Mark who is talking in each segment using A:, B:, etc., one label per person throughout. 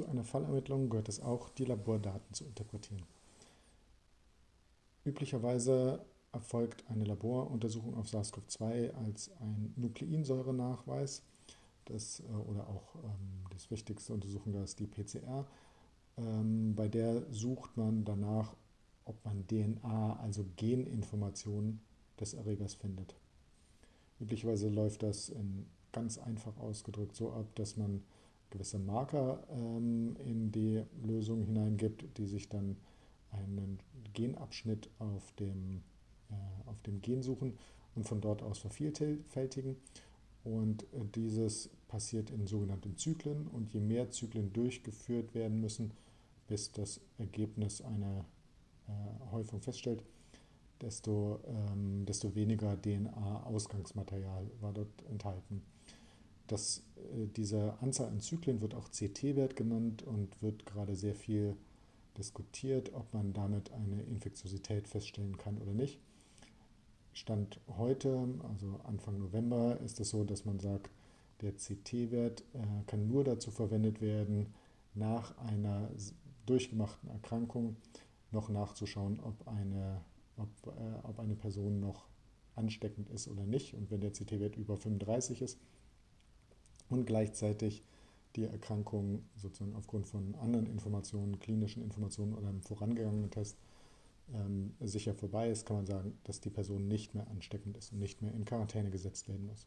A: Zu einer Fallermittlung gehört es auch, die Labordaten zu interpretieren. Üblicherweise erfolgt eine Laboruntersuchung auf SARS-CoV-2 als ein Nukleinsäurenachweis. Das, äh, oder auch ähm, das wichtigste Untersuchung ist die PCR. Ähm, bei der sucht man danach, ob man DNA, also Geninformationen des Erregers findet. Üblicherweise läuft das in ganz einfach ausgedrückt so ab, dass man gewisse Marker ähm, in die Lösung hineingibt, die sich dann einen Genabschnitt auf dem, äh, auf dem Gen suchen und von dort aus vervielfältigen. Und äh, dieses passiert in sogenannten Zyklen und je mehr Zyklen durchgeführt werden müssen, bis das Ergebnis einer äh, Häufung feststellt, desto, ähm, desto weniger DNA-Ausgangsmaterial war dort enthalten. Das, äh, diese Anzahl an Zyklen wird auch CT-Wert genannt und wird gerade sehr viel diskutiert, ob man damit eine Infektiosität feststellen kann oder nicht. Stand heute, also Anfang November, ist es so, dass man sagt, der CT-Wert äh, kann nur dazu verwendet werden, nach einer durchgemachten Erkrankung noch nachzuschauen, ob eine, ob, äh, ob eine Person noch ansteckend ist oder nicht. Und wenn der CT-Wert über 35 ist und gleichzeitig die Erkrankung sozusagen aufgrund von anderen Informationen, klinischen Informationen oder einem vorangegangenen Test ähm, sicher vorbei ist, kann man sagen, dass die Person nicht mehr ansteckend ist und nicht mehr in Quarantäne gesetzt werden muss.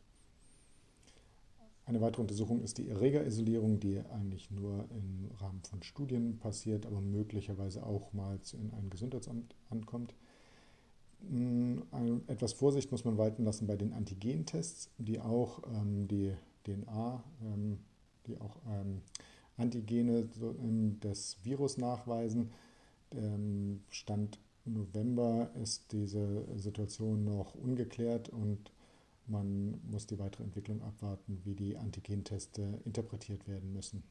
A: Eine weitere Untersuchung ist die Erregerisolierung, die eigentlich nur im Rahmen von Studien passiert, aber möglicherweise auch mal in ein Gesundheitsamt ankommt. Hm, etwas Vorsicht muss man walten lassen bei den Antigentests, die auch ähm, die DNA, ähm, die auch ähm, Antigene ähm, des Virus nachweisen. Stand November ist diese Situation noch ungeklärt und man muss die weitere Entwicklung abwarten, wie die Antigenteste interpretiert werden müssen.